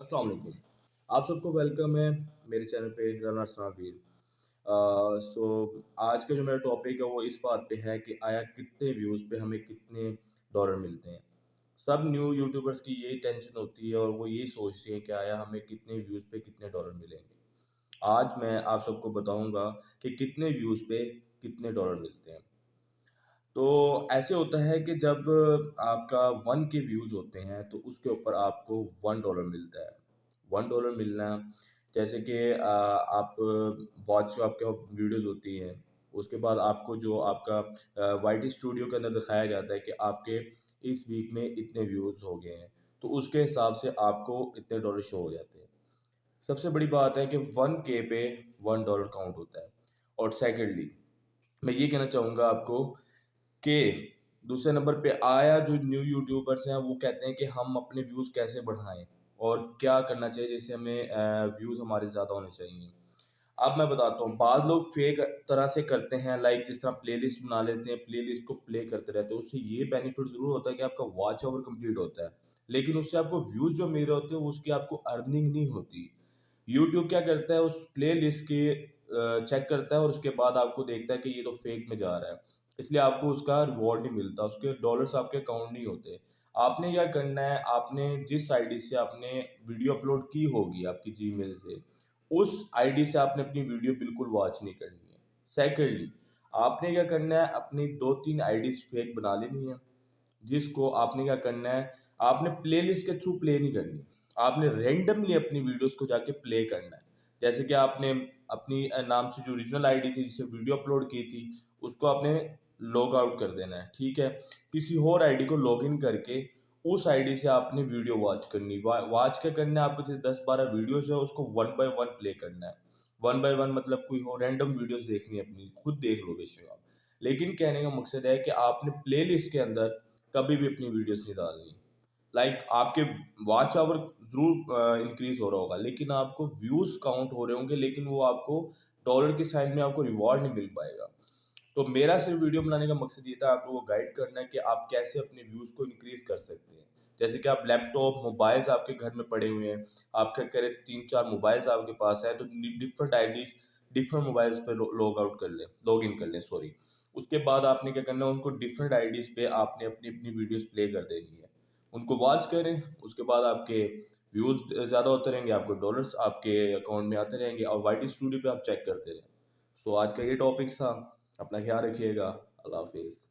वालेकुम आप सबको वेलकम है मेरे चैनल पे रनर सनावीर सो, आज का जो मेरा टॉपिक है वो इस बात पे है कि आया कितने व्यूज़ पे हमें कितने डॉलर मिलते हैं। सब न्यू यूट्यूबर्स की यही टेंशन होती है और वो यही सोचते हैं कि आया हमें कितने व्यूज़ पे कितने डॉलर मिलेंगे। आज मैं आप सबको बताऊँगा कि कितने व्यूज़ पे कितने डॉलर मिलते हैं। तो ऐसे होता है कि जब आपका वन के व्यूज़ होते हैं तो उसके ऊपर आपको वन डॉलर मिलता है। वन डॉलर मिलना, जैसे कि आप वॉच आपके वीडियोस होती हैं, उसके बाद आपको जो आपका वाई स्टूडियो के अंदर दिखाया जाता है कि आपके इस वीक में इतने व्यूज़ हो गए हैं तो उसके हिसाब से आपको इतने डॉलर शो हो जाते हैं। सबसे बड़ी बात है कि वन के पे वन डॉलर काउंट होता है। और सेकेंडली, मैं ये कहना चाहूँगा आपको कि दूसरे नंबर पे आया जो न्यू यूट्यूबर्स हैं, वो कहते हैं कि हम अपने व्यूज़ कैसे बढ़ाएँ और क्या करना चाहिए जिससे हमें व्यूज़ हमारे ज़्यादा होने चाहिए। अब मैं बताता हूँ, बाद लोग फेक तरह से करते हैं लाइक जिस तरह प्लेलिस्ट बना लेते हैं प्लेलिस्ट को प्ले करते रहते हैं, उससे ये बेनिफिट ज़रूर होता है कि आपका वॉच ओवर कंप्लीट होता है। लेकिन उससे आपको व्यूज़ जो मिल रहे होते हैं उसकी आपको अर्निंग नहीं होती। यूट्यूब क्या करता है, उस प्ले लिस्ट के चेक करता है और उसके बाद आपको देखता है कि ये तो फेक में जा रहा है। इसलिए आपको उसका रिवॉर्ड नहीं मिलता, उसके डॉलर्स आपके अकाउंट नहीं होते। आपने क्या करना है, आपने जिस आईडी से आपने वीडियो अपलोड की होगी आपकी जीमेल से, उस आईडी से आपने अपनी वीडियो बिल्कुल वॉच नहीं करनी है। सेकेंडली आपने क्या करना है, अपनी दो तीन आई फेक बना लेनी है, जिसको आपने क्या करना है, आपने प्लेलिस्ट के थ्रू प्ले नहीं करनी। आपने रेंडमली अपनी वीडियोस को जाके प्ले करना है। जैसे कि आपने अपनी नाम से जो ओरिजिनल आईडी थी, जिससे वीडियो अपलोड की थी, उसको आपने लॉग आउट कर देना है ठीक है? किसी और आईडी को लॉगिन करके उस आईडी से आपने वीडियो वॉच करनी वॉच क्या करना है? आपको जैसे दस बारह वीडियोस है उसको वन बाय वन प्ले करना है। वन बाय वन मतलब कोई हो रैंडम वीडियोस देखनी है अपनी खुद देख लो बेशक आप। लेकिन कहने का मकसद है कि आपने प्ले के अंदर कभी भी अपनी वीडियोस नहीं डालनी। लाइक like, आपके वॉच आवर ज़रूर इंक्रीज हो रहा होगा लेकिन आपको व्यूज़ काउंट हो रहे होंगे लेकिन वो आपको डॉलर के साइन में आपको रिवॉर्ड नहीं मिल पाएगा। तो मेरा सिर्फ़ वीडियो बनाने का मकसद ये था आपको को गाइड करना है कि आप कैसे अपने व्यूज़ को इंक्रीज़ कर सकते हैं। जैसे कि आप लैपटॉप मोबाइल्स आपके घर में पड़े हुए हैं आपके करें तीन चार मोबाइल्स आपके पास है तो डिफरेंट आईडीज डिफरेंट मोबाइल्स पे लॉग आउट कर लें लॉग इन कर लें सॉरी उसके बाद आपने क्या करना है, उनको डिफरेंट आईडीज पे आपने अपनी अपनी वीडियोस प्ले कर देनी है। उनको वॉच करें, उसके बाद आपके व्यूज़ ज़्यादा होते रहेंगे, आपको डॉलर्स आपके अकाउंट में आते रहेंगे और वाई स्टूडियो पे आप चेक करते रहें। सो आज का ये टॉपिक था। अपना ख्याल रखिएगा। अल्लाह हाफिज़।